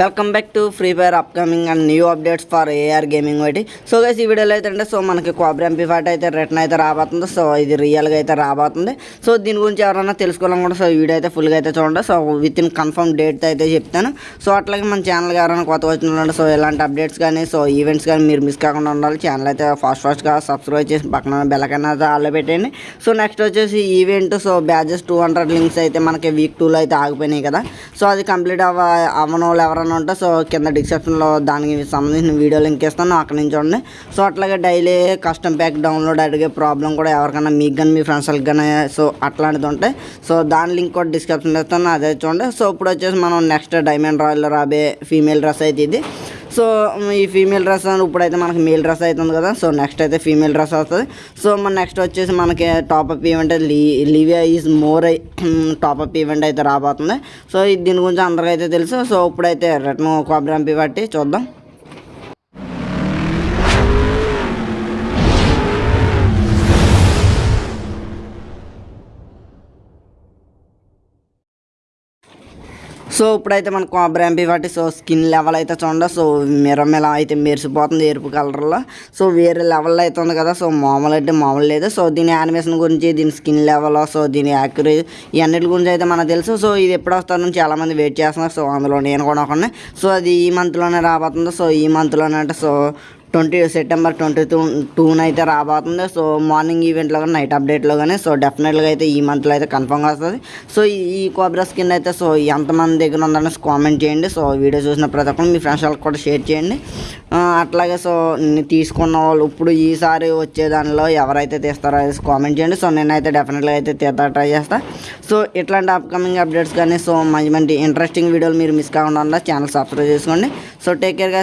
Welcome back to Free Fire upcoming and new updates for AR gaming ఒకటి so guys ఈ వీడియోలో అయితే అంటే సో మనకి కోబ్రా ఎంపీ ఫైట్ అయితే రిటర్న్ అయితే రాబోతుంది. సో ఇది రియల్గా అయితే రాబోతుంది. సో దీని గురించి ఎవరైనా తెలుసుకోవాలనుకుంటే సో ఈ వీడియో అయితే ఫుల్గా అయితే చూడండి. So within confirm date అయితే చెప్తాను. సో అట్లాగే మన ఛానల్కి ఎవరైనా కొత్త వచ్చిన సో ఇలాంటి అప్డేట్స్ కానీ సో ఈవెంట్స్ కానీ మీరు మిస్ కాకుండా ఉండాలి ఛానల్ అయితే ఫాస్ట్ ఫాస్ట్గా సబ్స్క్రైబ్ చేసి పక్కన బెల్లకన్నా అయితే ఆల్లో పెట్టండి సో నెక్స్ట్ వచ్చేసి event so badges two hundred links అయితే మనకి వీక్ టూలో అయితే ఆగిపోయినాయి కదా. సో అది కంప్లీట్ అవ్వ అవ్వని ఎవరైనా కావాలని ఉంటే సో కింద డిస్క్రిప్షన్లో దానికి సంబంధించిన వీడియో లింక్ ఇస్తాను అక్కడ నుంచి చూడండి. సో అట్లాగే డైలీ కస్టమ్ ప్యాక్ డౌన్లోడ్ అడిగే ప్రాబ్లం కూడా ఎవరికైనా మీకు కానీ మీ ఫ్రెండ్స్ కానీ సో అట్లాంటిది ఉంటాయి సో దాని లింక్ కూడా డిస్క్రిప్షన్లో ఇస్తాను అదే చూడండి. సో ఇప్పుడు వచ్చేసి మనం నెక్స్ట్ డైమండ్ రాయల్ రాబే ఫీమేల్ డ్రెస్ అయితే ఇది. సో ఈ ఫీమేల్ డ్రెస్ అని ఇప్పుడైతే మనకి మేల్ డ్రెస్ అవుతుంది కదా. సో నెక్స్ట్ అయితే ఫీమేల్ డ్రెస్ వస్తుంది. సో మన నెక్స్ట్ వచ్చేసి మనకి టాపప్ ఈవెంట్ లీ Livia is more top up event అయితే రాబోతుంది. సో దీని గురించి అందరికైతే తెలుసు. సో ఇప్పుడైతే రిటర్న్ కాబ్రాంపి బట్టి చూద్దాం. సో ఇప్పుడైతే మన కోబ్రా ఎంపీ వాటి సో స్కిన్ లెవెల్ అయితే చూడండి. సో మిరమిల అయితే మెరిసిపోతుంది ఎరుపు కలర్లో. సో వేరే లెవెల్లో అయితే ఉంది కదా. సో మామూలు అంటే మామూలు లేదు. సో దీని యానిమేషన్ గురించి దీని స్కిన్ లెవెల్ సో దీని యాక్యురే ఇవన్నిటి గురించి అయితే మనకు తెలుసు. సో ఇది ఎప్పుడు వస్తుందని చాలామంది వెయిట్ చేస్తున్నారు. సో అందులో నేను కూడా ఒకనే సో అది ఈ మంత్లోనే రాబోతుంది. సో ఈ మంత్లోనే అంటే so twenty September twenty two టూన అయితే రాబోతుంది. సో మార్నింగ్ ఈవెంట్లో కానీ నైట్ అప్డేట్లో కానీ సో డెఫినెట్గా అయితే ఈ మంత్లో అయితే కన్ఫర్మ్గా వస్తుంది. సో ఈ- ఈ కోబ్రా స్కిన్ అయితే సో ఎంతమంది దగ్గర ఉందనేసి కామెంట్ చేయండి. సో వీడియో చూసిన ప్రతి ఒక్కరు మీ ఫ్రెండ్స్ వాళ్ళకి కూడా షేర్ చేయండి. అట్లాగే సో తీసుకున్న వాళ్ళు ఇప్పుడు ఈసారి వచ్చే దానిలో ఎవరైతే తీస్తారో అనేసి కామెంట్ చేయండి. సో నేనైతే డెఫినెట్గా అయితే తీద్దా ట్రై చేస్తా. సో ఇట్లాంటి అప్కమింగ్ అప్డేట్స్ కానీ సో మంచి మంచి ఇంట్రెస్టింగ్ వీడియోలు మీరు మిస్ కాకుండా ఛానల్ సబ్స్క్రైబ్ చేసుకోండి. So take కేర్గా